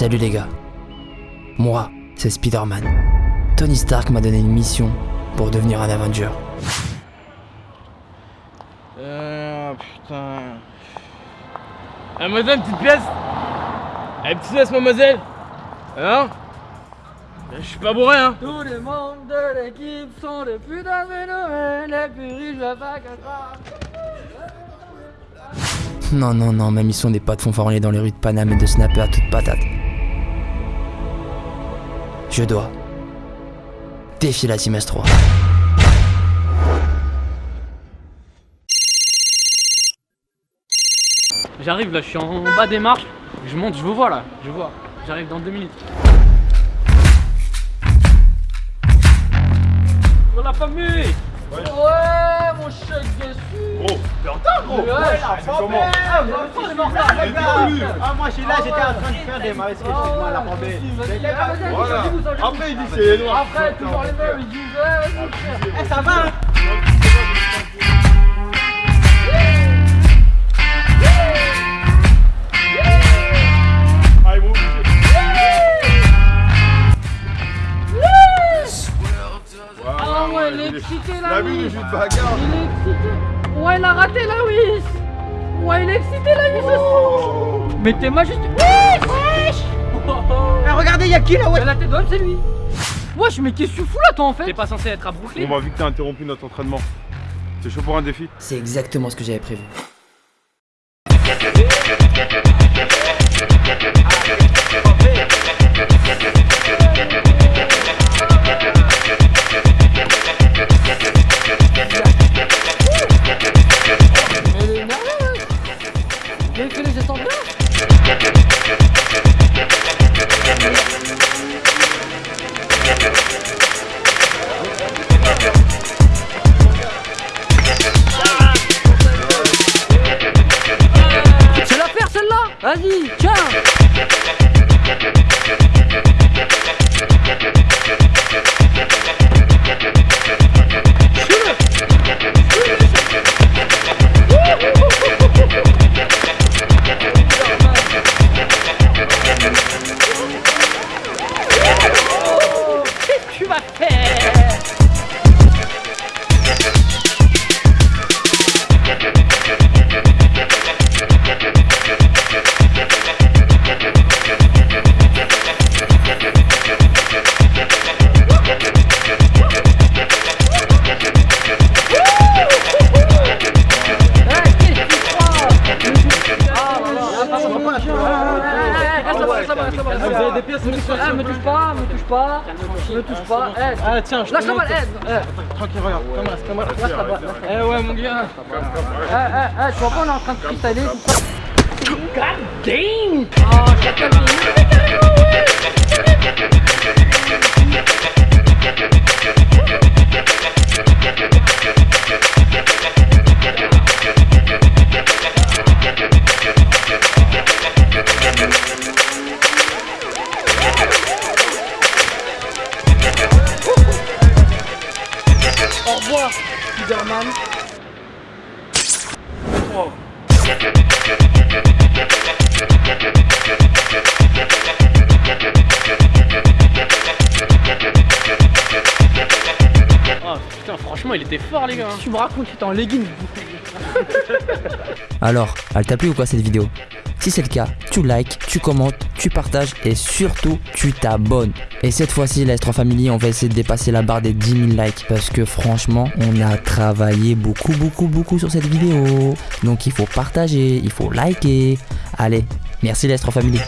Salut les gars. Moi, c'est Spider-Man. Tony Stark m'a donné une mission pour devenir un Avenger. Euh, putain. Mademoiselle, une petite pièce Eh, petite pièce, mademoiselle? Hein? Je suis pas bourré, hein Tous les membres de l'équipe sont des putains de phénomènes, les plus riches pas que Non, non, non, ma mission n'est pas de fanfaronner dans les rues de Paname et de snapper à toute patate. Je dois défier la Team S3. J'arrive là, je suis en bas des marches. Je monte, je vous vois là, je vois. J'arrive dans deux minutes. Pour la famille Ouais, plus. Ah moi je suis là, j'étais en train de faire des mauvaises moi la ah, Après il dit c'est les noirs. Après, toujours les mêmes, ils disent ouais. Eh ça va hein Ah ouais, il est excité là, La vue oui. du jus de bagarre. Il est excité. Ouais, il a raté là, oui. Ouais, il est excité là, oui, ce Oh. Mettez-moi juste. Wesh, wesh. Eh, Regardez, y'a qui là ouais? Mais la tête d'homme, c'est lui. Wesh, mais qu'est-ce que tu fous là, toi en fait? T'es pas censé être à Brooklyn? Bon bah vu que t'as interrompu notre entraînement, t'es chaud pour un défi? C'est exactement ce que j'avais prévu. Eh, me touche pas, me touche pas, me touche pas. Eh, Ah, tiens, je lâche la balle, eh, eh, Tranquille, regarde, comme là, comme là. lâche la balle. Eh ouais, mon gars. Eh, eh, eh, tu vois pas, on est en train de ça. God damn. Oh, je t'appelle revoir, Spiderman. Oh putain, franchement, il était fort, les gars hein. Tu me racontes que t'es en leggings. Alors, elle t'a plu ou quoi cette vidéo? Si c'est le cas, tu likes, tu commentes, tu partages et surtout tu t'abonnes. Et cette fois-ci, la S3 Family, on va essayer de dépasser la barre des 10 000 likes parce que franchement, on a travaillé beaucoup, beaucoup, beaucoup sur cette vidéo. Donc il faut partager, il faut liker. Allez, merci la S3 Family.